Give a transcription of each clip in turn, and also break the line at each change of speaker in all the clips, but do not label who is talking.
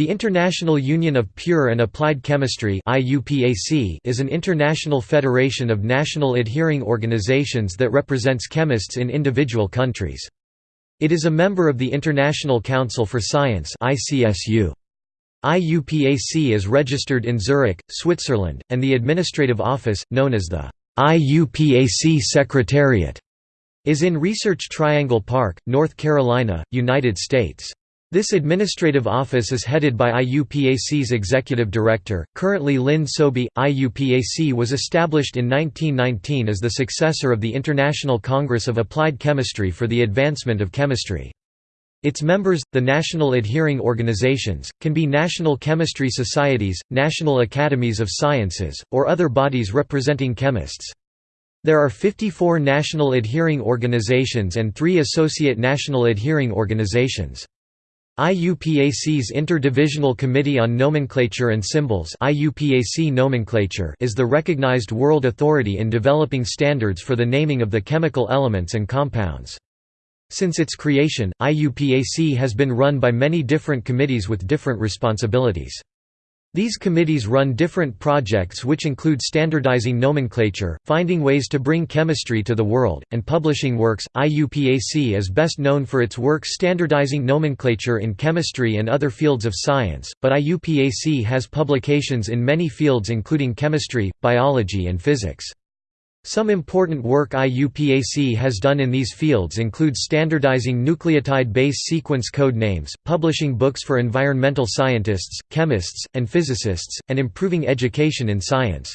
The International Union of Pure and Applied Chemistry is an international federation of national adhering organizations that represents chemists in individual countries. It is a member of the International Council for Science IUPAC is registered in Zurich, Switzerland, and the administrative office, known as the IUPAC Secretariat, is in Research Triangle Park, North Carolina, United States. This administrative office is headed by IUPAC's executive director, currently Lynn Soby. IUPAC was established in 1919 as the successor of the International Congress of Applied Chemistry for the Advancement of Chemistry. Its members, the national adhering organizations, can be national chemistry societies, national academies of sciences, or other bodies representing chemists. There are 54 national adhering organizations and three associate national adhering organizations. IUPAC's Interdivisional Committee on Nomenclature and Symbols IUPAC nomenclature is the recognized world authority in developing standards for the naming of the chemical elements and compounds. Since its creation, IUPAC has been run by many different committees with different responsibilities. These committees run different projects which include standardizing nomenclature, finding ways to bring chemistry to the world, and publishing works. IUPAC is best known for its work standardizing nomenclature in chemistry and other fields of science, but IUPAC has publications in many fields including chemistry, biology and physics. Some important work IUPAC has done in these fields includes standardizing nucleotide base sequence code names, publishing books for environmental scientists, chemists, and physicists, and improving education in science.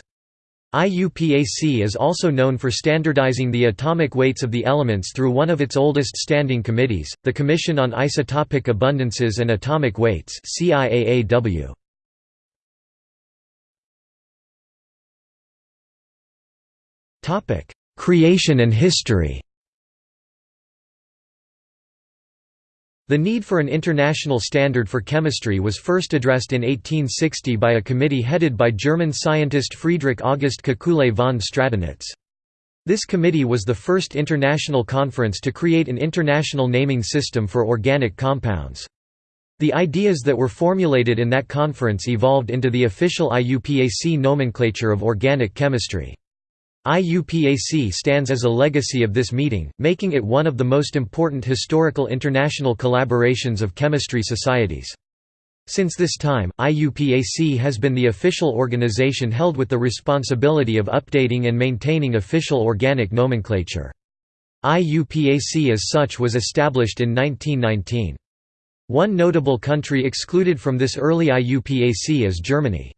IUPAC is also known for standardizing the atomic weights of the elements through one of its oldest standing committees, the Commission on Isotopic Abundances and Atomic Weights CIAAW. Creation and history The need for an international standard for chemistry was first addressed in 1860 by a committee headed by German scientist Friedrich August Kekulé von Stradonitz. This committee was the first international conference to create an international naming system for organic compounds. The ideas that were formulated in that conference evolved into the official IUPAC nomenclature of organic chemistry. IUPAC stands as a legacy of this meeting, making it one of the most important historical international collaborations of chemistry societies. Since this time, IUPAC has been the official organization held with the responsibility of updating and maintaining official organic nomenclature. IUPAC as such was established in 1919. One notable country excluded from this early IUPAC is Germany.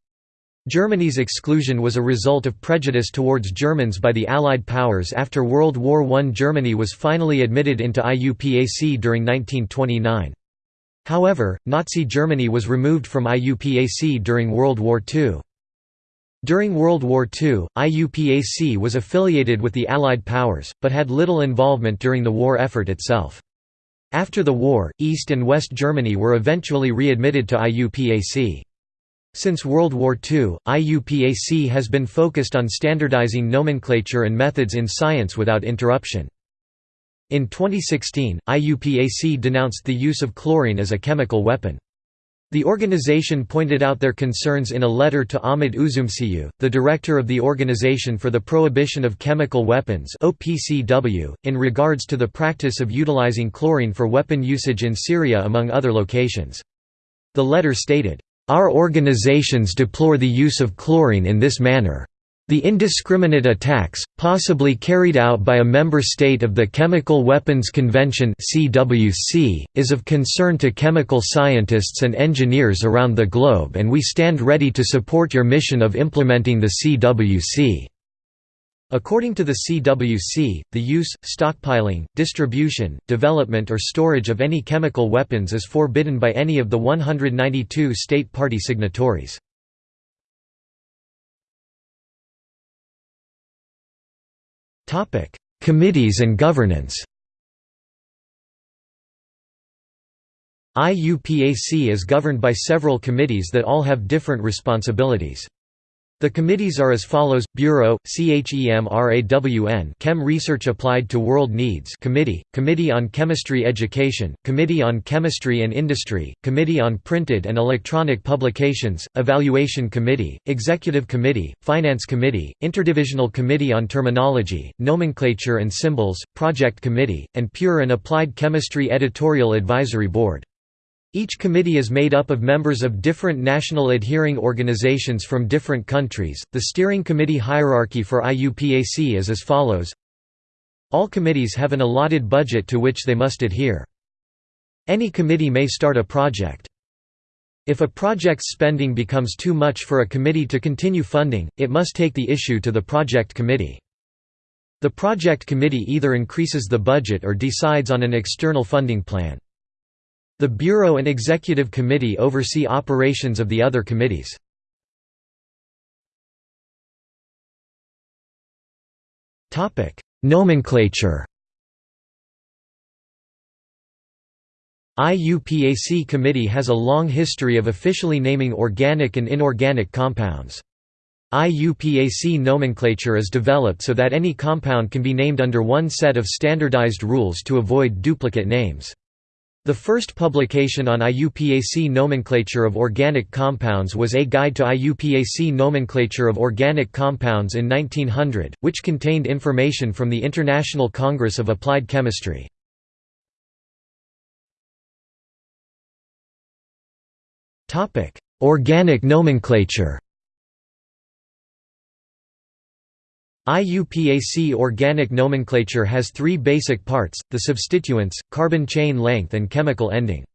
Germany's exclusion was a result of prejudice towards Germans by the Allied powers after World War I. Germany was finally admitted into IUPAC during 1929. However, Nazi Germany was removed from IUPAC during World War II. During World War II, IUPAC was affiliated with the Allied powers, but had little involvement during the war effort itself. After the war, East and West Germany were eventually readmitted to IUPAC. Since World War II, IUPAC has been focused on standardizing nomenclature and methods in science without interruption. In 2016, IUPAC denounced the use of chlorine as a chemical weapon. The organization pointed out their concerns in a letter to Ahmet Üzümcü, the director of the Organization for the Prohibition of Chemical Weapons in regards to the practice of utilizing chlorine for weapon usage in Syria among other locations. The letter stated, our organizations deplore the use of chlorine in this manner. The indiscriminate attacks, possibly carried out by a member state of the Chemical Weapons Convention (CWC), is of concern to chemical scientists and engineers around the globe and we stand ready to support your mission of implementing the CWC. According to the CWC, the use, stockpiling, distribution, development or storage of any chemical weapons is forbidden by any of the 192 state party signatories. Committees and governance IUPAC is governed by several committees that all have different responsibilities. The committees are as follows: Bureau, CHEMRAWN, Chem Research Applied to World Needs Committee, Committee on Chemistry Education, Committee on Chemistry and Industry, Committee on Printed and Electronic Publications, Evaluation Committee, Executive Committee, Finance Committee, Interdivisional Committee on Terminology, Nomenclature and Symbols, Project Committee, and Pure and Applied Chemistry Editorial Advisory Board. Each committee is made up of members of different national adhering organizations from different countries. The steering committee hierarchy for IUPAC is as follows All committees have an allotted budget to which they must adhere. Any committee may start a project. If a project's spending becomes too much for a committee to continue funding, it must take the issue to the project committee. The project committee either increases the budget or decides on an external funding plan. The Bureau and Executive Committee oversee operations of the other committees. Nomenclature IUPAC Committee has a long history of officially naming organic and inorganic compounds. IUPAC nomenclature is developed so that any compound can be named under one set of standardized rules to avoid duplicate names. The first publication on IUPAC nomenclature of organic compounds was A Guide to IUPAC Nomenclature of Organic Compounds in 1900, which contained information from the International Congress of Applied Chemistry. Organic nomenclature IUPAC organic nomenclature has three basic parts, the substituents, carbon chain length and chemical ending.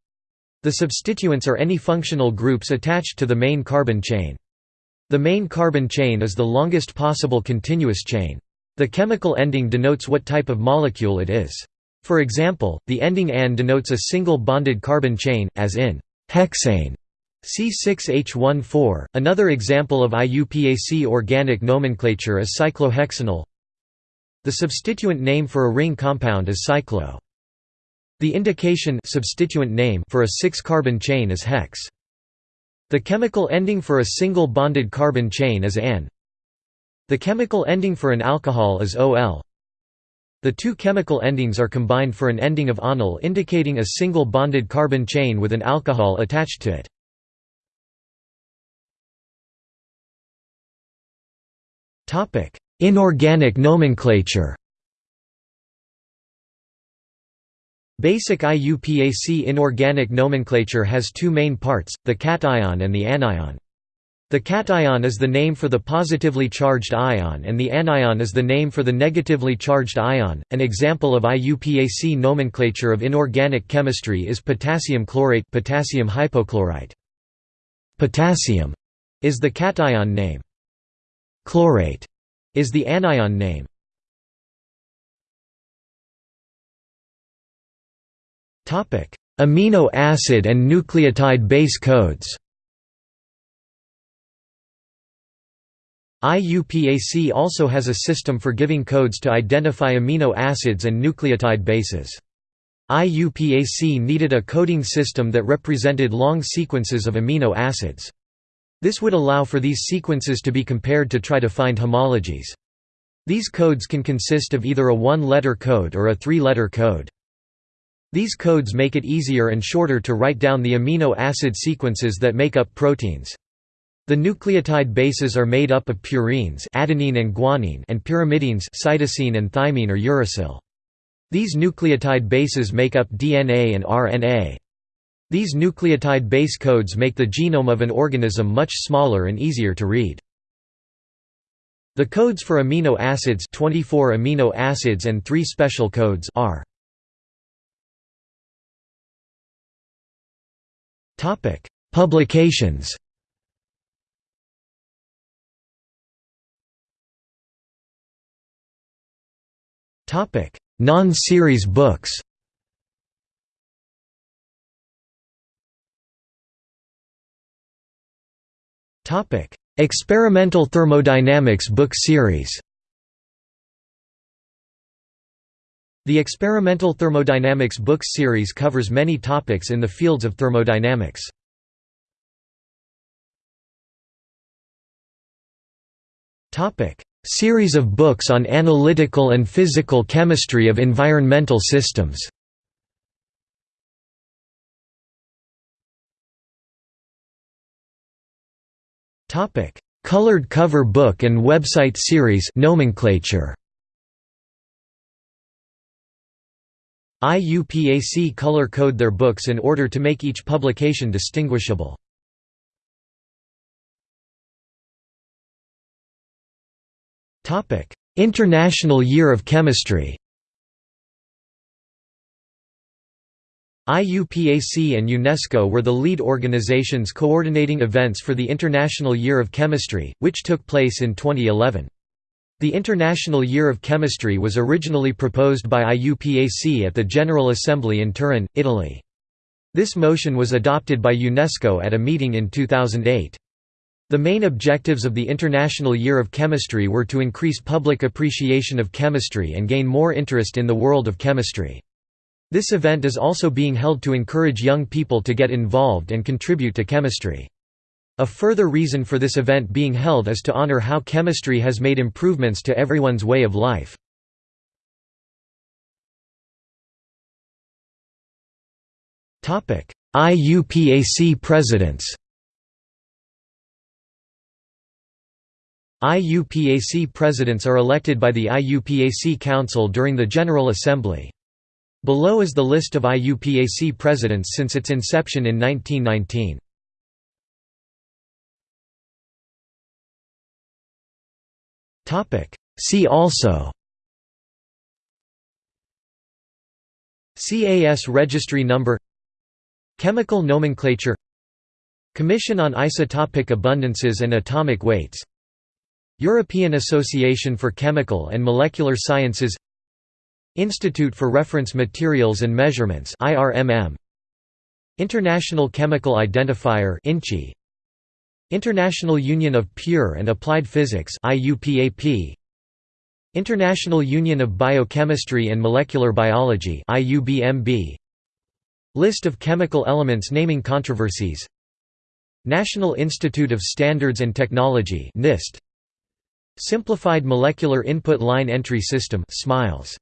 The substituents are any functional groups attached to the main carbon chain. The main carbon chain is the longest possible continuous chain. The chemical ending denotes what type of molecule it is. For example, the ending AN denotes a single bonded carbon chain, as in hexane. C6H14. Another example of IUPAC organic nomenclature is cyclohexanol. The substituent name for a ring compound is cyclo. The indication substituent name for a 6-carbon chain is hex. The chemical ending for a single bonded carbon chain is an. The chemical ending for an alcohol is OL. The two chemical endings are combined for an ending of onyl indicating a single bonded carbon chain with an alcohol attached to it. Inorganic nomenclature Basic IUPAC inorganic nomenclature has two main parts, the cation and the anion. The cation is the name for the positively charged ion and the anion is the name for the negatively charged ion. An example of IUPAC nomenclature of inorganic chemistry is potassium chlorate potassium hypochlorite. Potassium is the cation name. Chlorate is the anion name. Topic: Amino acid and nucleotide base codes. IUPAC also has a system for giving codes to identify amino acids and nucleotide bases. IUPAC needed a coding system that represented long sequences of amino acids. This would allow for these sequences to be compared to try to find homologies. These codes can consist of either a one-letter code or a three-letter code. These codes make it easier and shorter to write down the amino acid sequences that make up proteins. The nucleotide bases are made up of purines adenine and, guanine and pyrimidines cytosine and thymine or uracil. These nucleotide bases make up DNA and RNA. These nucleotide base codes make the genome of an organism much smaller and easier to read. The codes for amino acids 24 amino acids and 3 special codes are Topic: Publications. Topic: Non-series books. Topic: Experimental Thermodynamics book series. The Experimental Thermodynamics book series covers many topics in the fields of thermodynamics. Topic: Series of books on analytical and physical chemistry of environmental systems Colored cover book and website series nomenclature IUPAC color code their books in order to make each publication distinguishable. International Year of Chemistry IUPAC and UNESCO were the lead organizations coordinating events for the International Year of Chemistry, which took place in 2011. The International Year of Chemistry was originally proposed by IUPAC at the General Assembly in Turin, Italy. This motion was adopted by UNESCO at a meeting in 2008. The main objectives of the International Year of Chemistry were to increase public appreciation of chemistry and gain more interest in the world of chemistry. This event is also being held to encourage young people to get involved and contribute to chemistry. A further reason for this event being held is to honor how chemistry has made improvements to everyone's way of life. IUPAC presidents IUPAC presidents are elected by the IUPAC Council during the General Assembly. Below is the list of IUPAC presidents since its inception in 1919. See also CAS registry number Chemical nomenclature Commission on Isotopic Abundances and Atomic Weights European Association for Chemical and Molecular Sciences Institute for Reference Materials and Measurements International Chemical Identifier International Union of Pure and Applied Physics International Union of Biochemistry and Molecular Biology List of chemical elements naming controversies. National Institute of Standards and Technology NIST Simplified Molecular Input Line Entry System SMILES